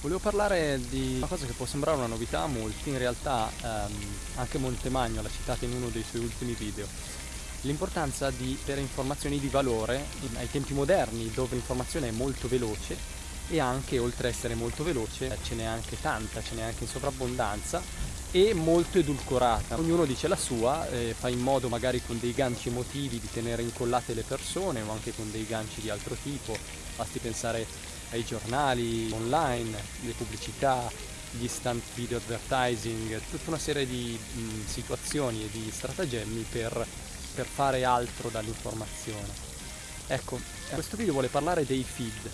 Volevo parlare di una cosa che può sembrare una novità a molti, in realtà ehm, anche Montemagno l'ha citata in uno dei suoi ultimi video. L'importanza di avere informazioni di valore in, ai tempi moderni dove l'informazione è molto veloce e anche oltre a essere molto veloce ce n'è anche tanta, ce n'è anche in sovrabbondanza e molto edulcorata. Ognuno dice la sua, eh, fa in modo magari con dei ganci emotivi di tenere incollate le persone o anche con dei ganci di altro tipo, basti pensare ai giornali online, le pubblicità, gli stand video advertising, tutta una serie di mh, situazioni e di stratagemmi per, per fare altro dall'informazione. Ecco, questo video vuole parlare dei feed.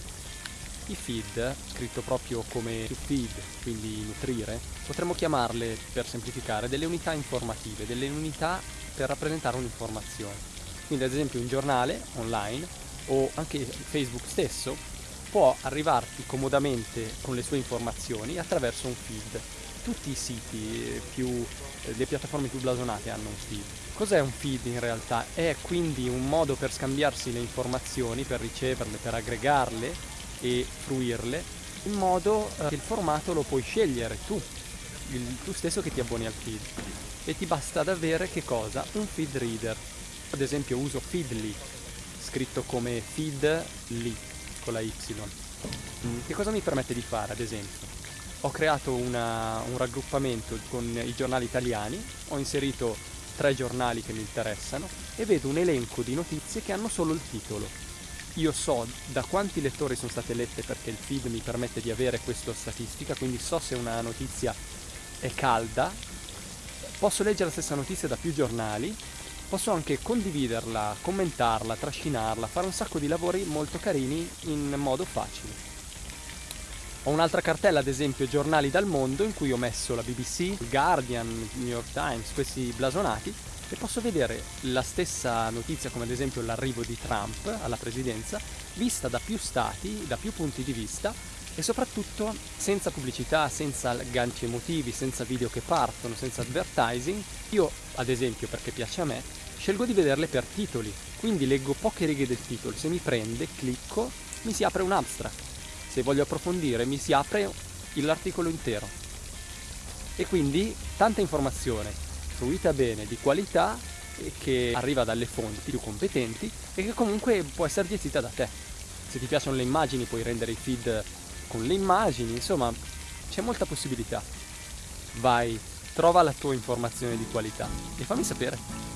I feed, scritto proprio come feed, quindi nutrire, potremmo chiamarle, per semplificare, delle unità informative, delle unità per rappresentare un'informazione. Quindi ad esempio un giornale online o anche Facebook stesso può arrivarti comodamente con le sue informazioni attraverso un feed. Tutti i siti più, eh, le piattaforme più blasonate hanno un feed. Cos'è un feed in realtà? È quindi un modo per scambiarsi le informazioni, per riceverle, per aggregarle e fruirle, in modo eh, che il formato lo puoi scegliere tu, il, tu stesso che ti abboni al feed. E ti basta ad avere che cosa? Un feed reader. Ad esempio uso Feedly, scritto come feedly con la Y. Mm, che cosa mi permette di fare, ad esempio? Ho creato una, un raggruppamento con i giornali italiani, ho inserito tre giornali che mi interessano e vedo un elenco di notizie che hanno solo il titolo. Io so da quanti lettori sono state lette perché il feed mi permette di avere questa statistica, quindi so se una notizia è calda, posso leggere la stessa notizia da più giornali posso anche condividerla, commentarla, trascinarla, fare un sacco di lavori molto carini in modo facile. Ho un'altra cartella, ad esempio, giornali dal mondo, in cui ho messo la BBC, il Guardian, il New York Times, questi blasonati, e posso vedere la stessa notizia, come ad esempio l'arrivo di Trump alla presidenza, vista da più stati, da più punti di vista, e soprattutto senza pubblicità, senza ganci emotivi, senza video che partono, senza advertising. Io, ad esempio, perché piace a me, scelgo di vederle per titoli, quindi leggo poche righe del titolo, se mi prende, clicco, mi si apre un abstract. Se voglio approfondire, mi si apre l'articolo intero. E quindi tanta informazione, fruita bene, di qualità, che arriva dalle fonti più competenti e che comunque può essere gestita da te. Se ti piacciono le immagini puoi rendere i feed con le immagini, insomma c'è molta possibilità. Vai, trova la tua informazione di qualità e fammi sapere.